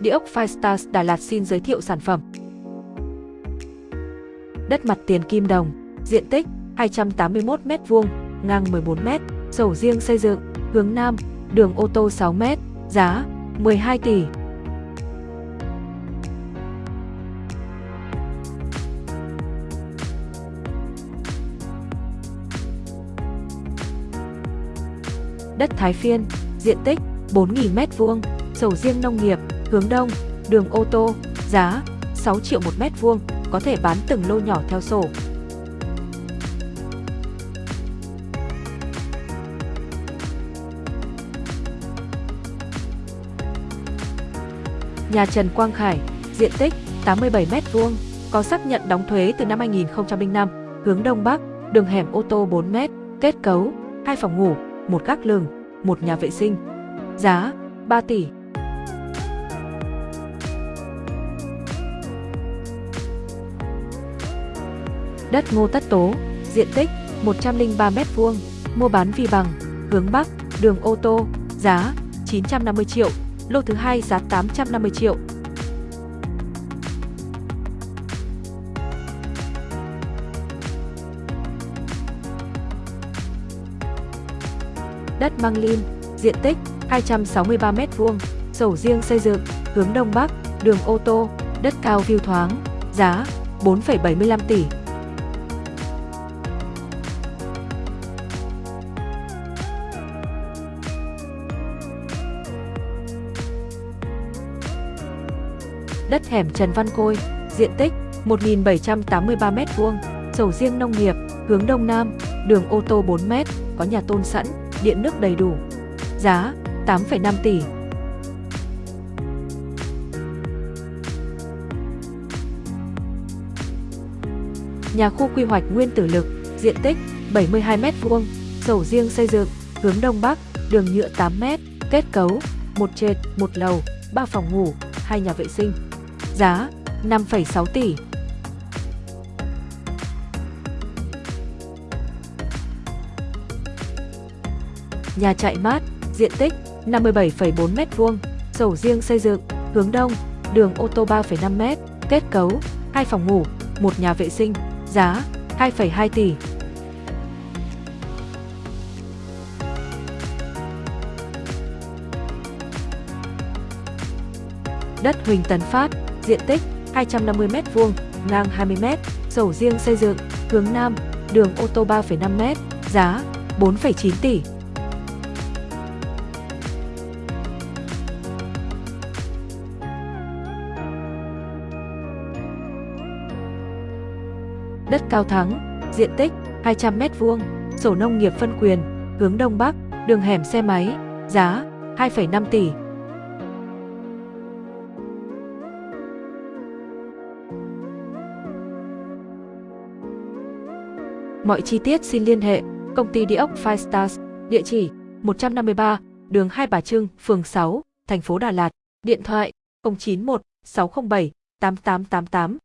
Địa ốc Firestars Đà Lạt xin giới thiệu sản phẩm. Đất mặt tiền kim đồng, diện tích 281 m2, ngang 14 m, sổ riêng xây dựng, hướng Nam, đường ô tô 6 m, giá 12 tỷ. Đất Thái Phiên, diện tích 4.000 m2, sổ riêng nông nghiệp, hướng đông, đường ô tô, giá 6 triệu một mét vuông, có thể bán từng lô nhỏ theo sổ. Nhà Trần Quang Khải, diện tích 87 mét vuông, có xác nhận đóng thuế từ năm 2005, hướng đông bắc, đường hẻm ô tô 4 mét, kết cấu, hai phòng ngủ, một gác lường, một nhà vệ sinh. Giá 3 tỷ. Đất Ngô Tất Tố, diện tích 103 m2, mua bán vi bằng, hướng Bắc, đường ô tô, giá 950 triệu, lô thứ hai giá 850 triệu. Đất Măng Lin, diện tích 263 m2, sổ riêng xây dựng, hướng Đông Bắc, đường ô tô, đất cao view thoáng, giá 4,75 tỷ. Đất hẻm Trần Văn Côi, diện tích 1.783 m2, sầu riêng nông nghiệp, hướng Đông Nam, đường ô tô 4 m, có nhà tôn sẵn, điện nước đầy đủ. Giá 8,5 tỷ. Nhà khu quy hoạch nguyên tử lực, diện tích 72 m2, sầu riêng xây dựng, hướng Đông Bắc, đường nhựa 8 m, kết cấu, một trệt, một lầu, 3 phòng ngủ, hai nhà vệ sinh giá 5,6 tỷ. Nhà chạy mát, diện tích 57,4 m2, sổ riêng xây dựng, hướng đông, đường ô tô 3,5 m, kết cấu, hai phòng ngủ, một nhà vệ sinh, giá 2,2 tỷ. Đất Huỳnh Tấn Phát, diện tích 250 m2, ngang 20 m, sổ riêng xây dựng, hướng Nam, đường ô tô 3,5 m, giá 4,9 tỷ. Đất Cao Thắng, diện tích 200 m2, sổ nông nghiệp phân quyền, hướng Đông Bắc, đường hẻm xe máy, giá 2,5 tỷ. Mọi chi tiết xin liên hệ công ty địa ốc Five Stars, địa chỉ 153, đường Hai Bà Trưng, phường 6, thành phố Đà Lạt, điện thoại 091 607 8888.